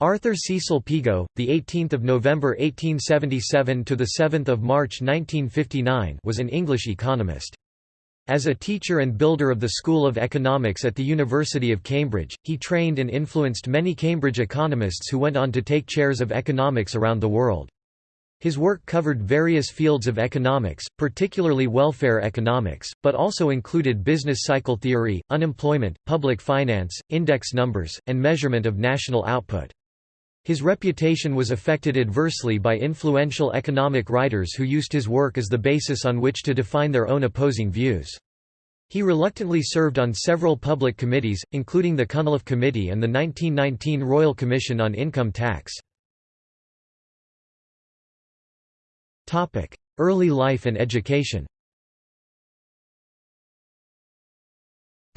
Arthur Cecil Pigou, the 18th of November 1877 to the 7th of March 1959, was an English economist. As a teacher and builder of the School of Economics at the University of Cambridge, he trained and influenced many Cambridge economists who went on to take chairs of economics around the world. His work covered various fields of economics, particularly welfare economics, but also included business cycle theory, unemployment, public finance, index numbers, and measurement of national output. His reputation was affected adversely by influential economic writers who used his work as the basis on which to define their own opposing views. He reluctantly served on several public committees, including the Cunliffe Committee and the 1919 Royal Commission on Income Tax. Early life and education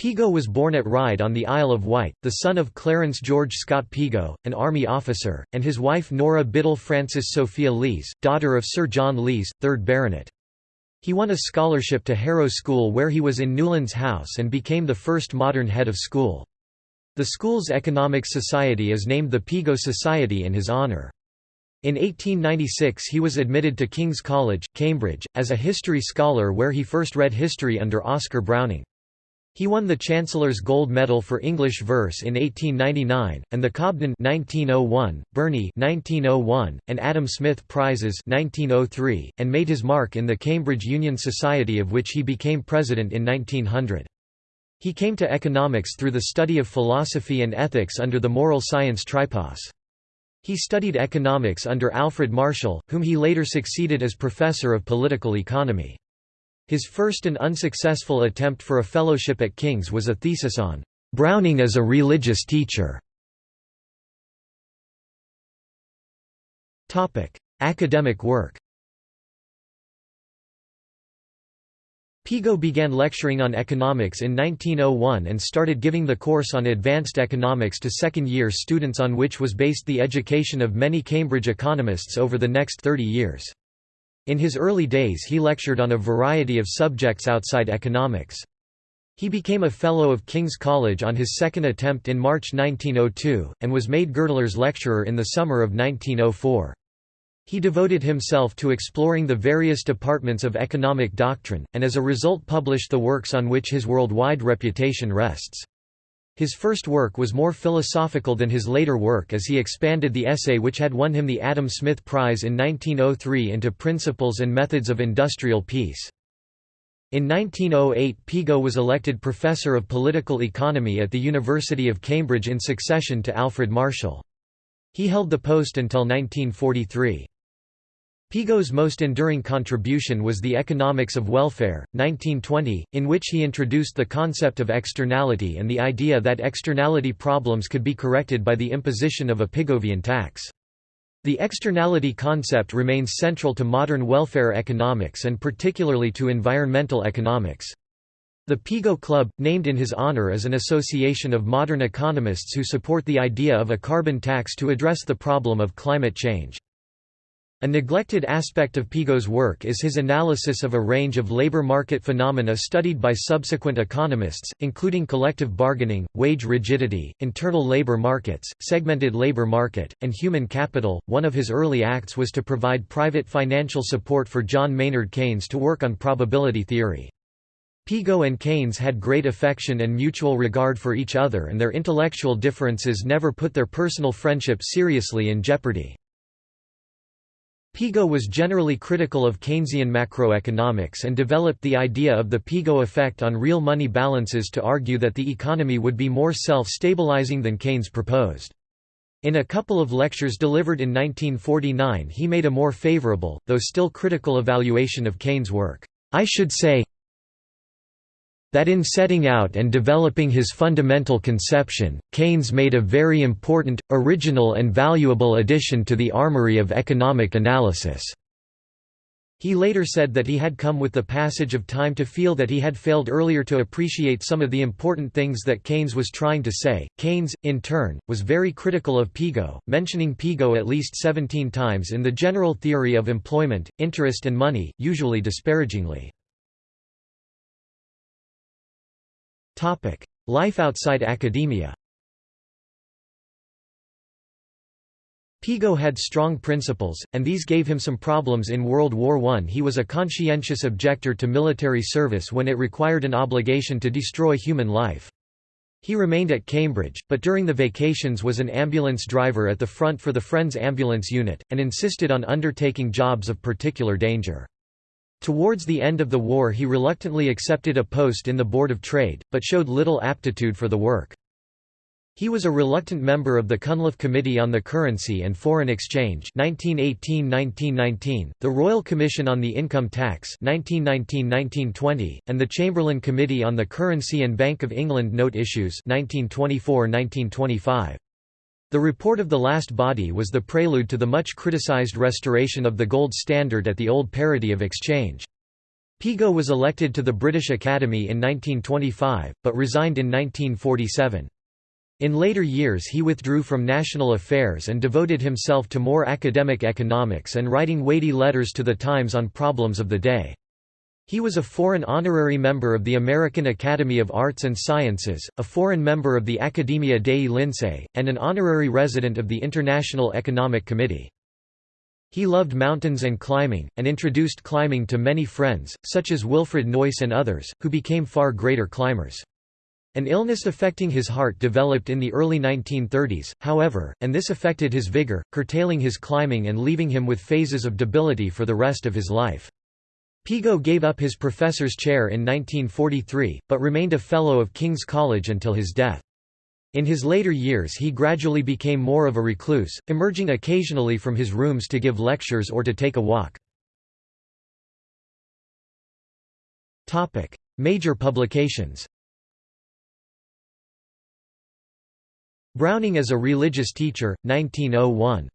Pigou was born at Ryde on the Isle of Wight, the son of Clarence George Scott Pigou, an army officer, and his wife Nora Biddle Frances Sophia Lees, daughter of Sir John Lees, 3rd Baronet. He won a scholarship to Harrow School where he was in Newlands House and became the first modern head of school. The school's economic society is named the Pigou Society in his honour. In 1896 he was admitted to King's College, Cambridge, as a history scholar where he first read history under Oscar Browning. He won the Chancellor's Gold Medal for English Verse in 1899, and the Cobden 1901, Burney 1901, and Adam Smith Prizes 1903, and made his mark in the Cambridge Union Society of which he became president in 1900. He came to economics through the study of philosophy and ethics under the moral science tripos. He studied economics under Alfred Marshall, whom he later succeeded as professor of political economy. His first and unsuccessful attempt for a fellowship at King's was a thesis on Browning as a religious teacher. Topic: Academic work Pigou began lecturing on economics in 1901 and started giving the course on advanced economics to second-year students on which was based the education of many Cambridge economists over the next 30 years. In his early days he lectured on a variety of subjects outside economics. He became a Fellow of King's College on his second attempt in March 1902, and was made Girdlers Lecturer in the summer of 1904. He devoted himself to exploring the various departments of economic doctrine, and as a result published the works on which his worldwide reputation rests. His first work was more philosophical than his later work as he expanded the essay which had won him the Adam Smith Prize in 1903 into Principles and Methods of Industrial Peace. In 1908 Pigou was elected Professor of Political Economy at the University of Cambridge in succession to Alfred Marshall. He held the post until 1943. Pigou's most enduring contribution was The Economics of Welfare, 1920, in which he introduced the concept of externality and the idea that externality problems could be corrected by the imposition of a Pigovian tax. The externality concept remains central to modern welfare economics and particularly to environmental economics. The Pigou Club, named in his honor is an association of modern economists who support the idea of a carbon tax to address the problem of climate change. A neglected aspect of Pigou's work is his analysis of a range of labor market phenomena studied by subsequent economists, including collective bargaining, wage rigidity, internal labor markets, segmented labor market, and human capital. One of his early acts was to provide private financial support for John Maynard Keynes to work on probability theory. Pigou and Keynes had great affection and mutual regard for each other and their intellectual differences never put their personal friendship seriously in jeopardy. Pigou was generally critical of Keynesian macroeconomics and developed the idea of the Pigou effect on real money balances to argue that the economy would be more self-stabilizing than Keynes proposed. In a couple of lectures delivered in 1949 he made a more favorable, though still critical evaluation of Keynes' work. I should say, that in setting out and developing his fundamental conception, Keynes made a very important, original and valuable addition to the armory of economic analysis. He later said that he had come with the passage of time to feel that he had failed earlier to appreciate some of the important things that Keynes was trying to say. Keynes, in turn, was very critical of Pigou, mentioning Pigou at least 17 times in the general theory of employment, interest and money, usually disparagingly. Life outside academia Pigou had strong principles, and these gave him some problems in World War I. He was a conscientious objector to military service when it required an obligation to destroy human life. He remained at Cambridge, but during the vacations was an ambulance driver at the front for the Friends Ambulance Unit, and insisted on undertaking jobs of particular danger. Towards the end of the war he reluctantly accepted a post in the Board of Trade, but showed little aptitude for the work. He was a reluctant member of the Cunliffe Committee on the Currency and Foreign Exchange 1918–1919, the Royal Commission on the Income Tax 1919–1920, and the Chamberlain Committee on the Currency and Bank of England Note Issues 1924–1925. The report of the last body was the prelude to the much criticised restoration of the gold standard at the old parity of exchange. Pigou was elected to the British Academy in 1925, but resigned in 1947. In later years he withdrew from national affairs and devoted himself to more academic economics and writing weighty letters to the Times on problems of the day. He was a foreign honorary member of the American Academy of Arts and Sciences, a foreign member of the Academia dei Lincei, and an honorary resident of the International Economic Committee. He loved mountains and climbing, and introduced climbing to many friends, such as Wilfred Noyce and others, who became far greater climbers. An illness affecting his heart developed in the early 1930s, however, and this affected his vigor, curtailing his climbing and leaving him with phases of debility for the rest of his life. Pigou gave up his professor's chair in 1943, but remained a Fellow of King's College until his death. In his later years he gradually became more of a recluse, emerging occasionally from his rooms to give lectures or to take a walk. Major publications Browning as a Religious Teacher, 1901.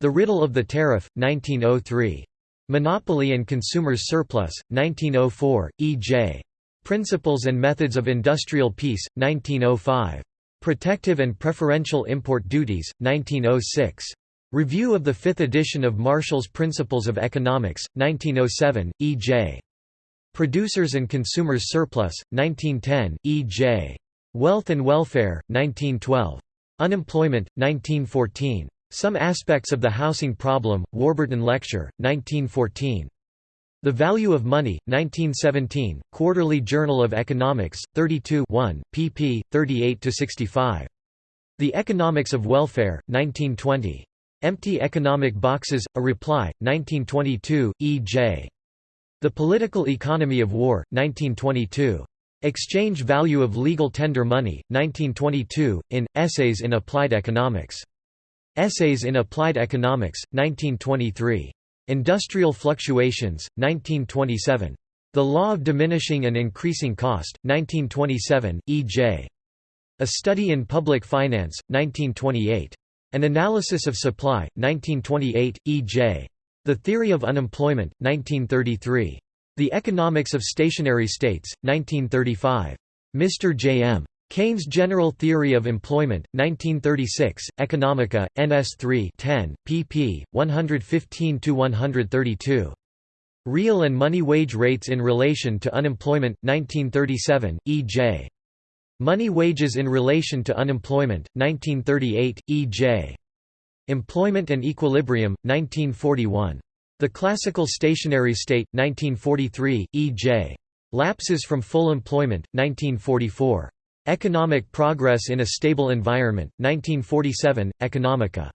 The Riddle of the Tariff, 1903. Monopoly and Consumer's Surplus, 1904, E.J. Principles and Methods of Industrial Peace, 1905. Protective and Preferential Import Duties, 1906. Review of the fifth edition of Marshall's Principles of Economics, 1907, E.J. Producers and Consumers Surplus, 1910, E.J. Wealth and Welfare, 1912. Unemployment, 1914. Some Aspects of the Housing Problem, Warburton Lecture, 1914. The Value of Money, 1917, Quarterly Journal of Economics, 32 1, pp. 38–65. The Economics of Welfare, 1920. Empty Economic Boxes, A Reply, 1922, E. J. The Political Economy of War, 1922. Exchange Value of Legal Tender Money, 1922, in, Essays in Applied Economics. Essays in Applied Economics, 1923. Industrial Fluctuations, 1927. The Law of Diminishing and Increasing Cost, 1927, E.J. A Study in Public Finance, 1928. An Analysis of Supply, 1928, E.J. The Theory of Unemployment, 1933. The Economics of Stationary States, 1935. Mr. J. Keynes' General Theory of Employment, 1936, Economica, NS 3 10, pp. 115–132. Real and Money Wage Rates in Relation to Unemployment, 1937, E.J. Money Wages in Relation to Unemployment, 1938, E.J. Employment and Equilibrium, 1941. The Classical Stationary State, 1943, E.J. Lapses from Full Employment, 1944. Economic Progress in a Stable Environment, 1947, Economica.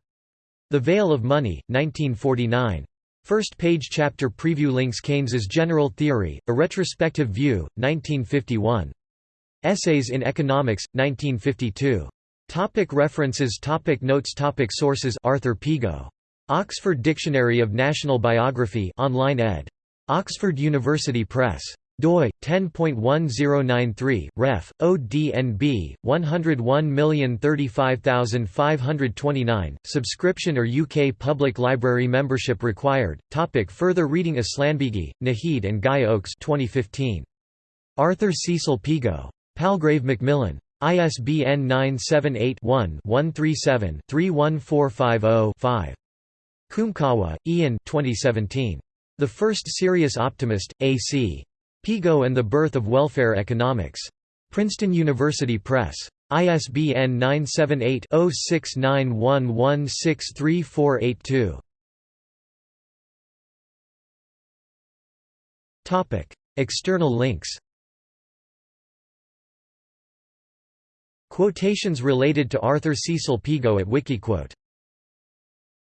The Veil of Money, 1949. First page chapter preview links Keynes's General Theory, A Retrospective View, 1951. Essays in Economics, 1952. Topic references Topic Notes Topic Sources Arthur Pigou Oxford Dictionary of National Biography online ed. Oxford University Press. Doi 10.1093 ref ODNB 101035529 subscription or UK public library membership required. Topic further reading Aslanbeigui Nahid and Guy Oakes 2015 Arthur Cecil Pigou. Palgrave Macmillan. ISBN 978 one 137 31450 5 Kumekawa, Ian 2017. The First Serious Optimist, A.C. Pigou and the Birth of Welfare Economics. Princeton University Press. ISBN 978-0691163482. External links Quotations related to Arthur Cecil Pigou at Wikiquote